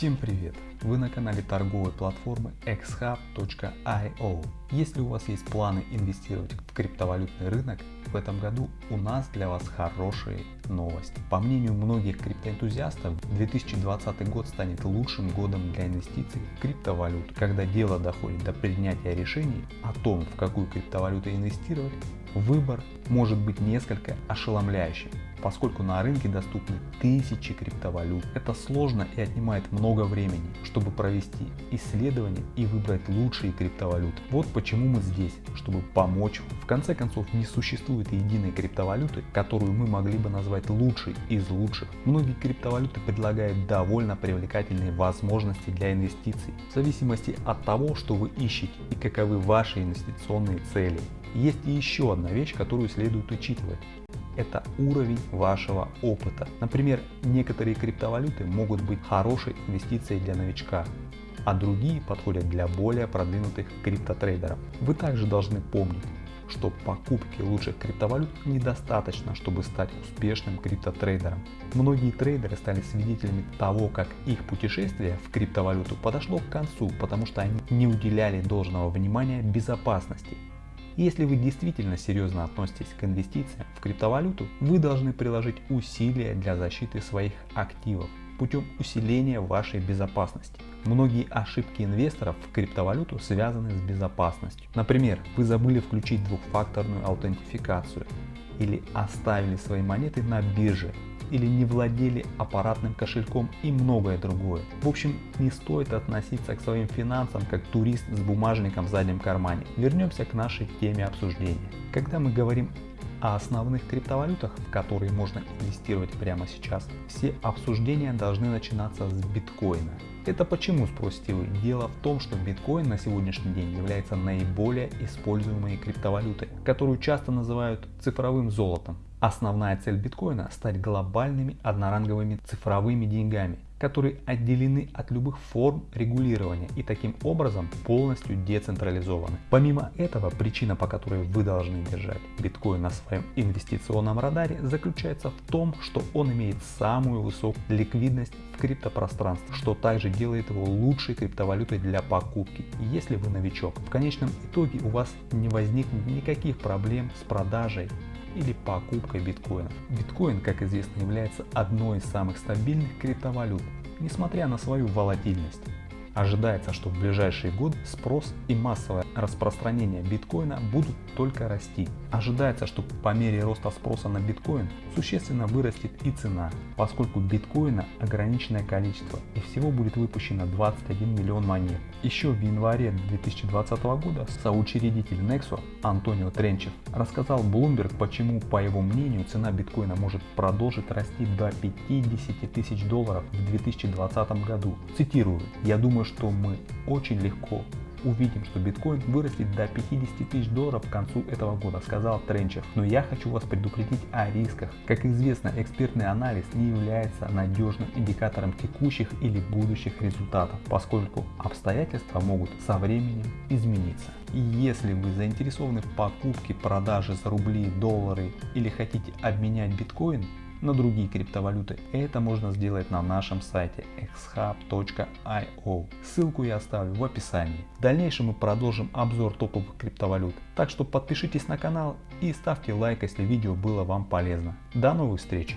Всем привет! Вы на канале торговой платформы xhub.io. Если у вас есть планы инвестировать в криптовалютный рынок, в этом году у нас для вас хорошие новости. По мнению многих криптоэнтузиастов, 2020 год станет лучшим годом для инвестиций в криптовалюту. Когда дело доходит до принятия решений о том, в какую криптовалюту инвестировать, выбор может быть несколько ошеломляющим поскольку на рынке доступны тысячи криптовалют. Это сложно и отнимает много времени, чтобы провести исследование и выбрать лучшие криптовалюты. Вот почему мы здесь, чтобы помочь. В конце концов не существует единой криптовалюты, которую мы могли бы назвать лучшей из лучших. Многие криптовалюты предлагают довольно привлекательные возможности для инвестиций, в зависимости от того, что вы ищете и каковы ваши инвестиционные цели. Есть и еще одна вещь, которую следует учитывать это уровень вашего опыта. Например, некоторые криптовалюты могут быть хорошей инвестицией для новичка, а другие подходят для более продвинутых криптотрейдеров. Вы также должны помнить, что покупки лучших криптовалют недостаточно, чтобы стать успешным криптотрейдером. Многие трейдеры стали свидетелями того, как их путешествие в криптовалюту подошло к концу, потому что они не уделяли должного внимания безопасности если вы действительно серьезно относитесь к инвестициям в криптовалюту, вы должны приложить усилия для защиты своих активов путем усиления вашей безопасности. Многие ошибки инвесторов в криптовалюту связаны с безопасностью. Например, вы забыли включить двухфакторную аутентификацию или оставили свои монеты на бирже или не владели аппаратным кошельком и многое другое. В общем, не стоит относиться к своим финансам как турист с бумажником в заднем кармане. Вернемся к нашей теме обсуждения. Когда мы говорим о основных криптовалютах, в которые можно инвестировать прямо сейчас, все обсуждения должны начинаться с биткоина. Это почему, спросите вы? Дело в том, что биткоин на сегодняшний день является наиболее используемой криптовалютой, которую часто называют цифровым золотом. Основная цель биткоина – стать глобальными одноранговыми цифровыми деньгами, которые отделены от любых форм регулирования и таким образом полностью децентрализованы. Помимо этого, причина, по которой вы должны держать биткоин на своем инвестиционном радаре, заключается в том, что он имеет самую высокую ликвидность в криптопространстве, что также делает его лучшей криптовалютой для покупки, если вы новичок. В конечном итоге у вас не возникнет никаких проблем с продажей или покупкой биткоинов. Биткоин, как известно, является одной из самых стабильных криптовалют, несмотря на свою волатильность. Ожидается, что в ближайшие годы спрос и массовое распространение биткоина будут только расти. Ожидается, что по мере роста спроса на биткоин существенно вырастет и цена, поскольку биткоина ограниченное количество и всего будет выпущено 21 миллион монет. Еще в январе 2020 года соучредитель Nexo Антонио Тренчев рассказал Bloomberg, почему по его мнению цена биткоина может продолжить расти до 50 тысяч долларов в 2020 году. Цитирую, я думаю, что мы очень легко увидим, что биткоин вырастет до 50 тысяч долларов к концу этого года, сказал Тренчер. Но я хочу вас предупредить о рисках. Как известно, экспертный анализ не является надежным индикатором текущих или будущих результатов, поскольку обстоятельства могут со временем измениться. И если вы заинтересованы в покупке, продаже за рубли, доллары или хотите обменять биткоин, на другие криптовалюты. Это можно сделать на нашем сайте xhub.io. Ссылку я оставлю в описании. В дальнейшем мы продолжим обзор топовых криптовалют. Так что подпишитесь на канал и ставьте лайк, если видео было вам полезно. До новых встреч!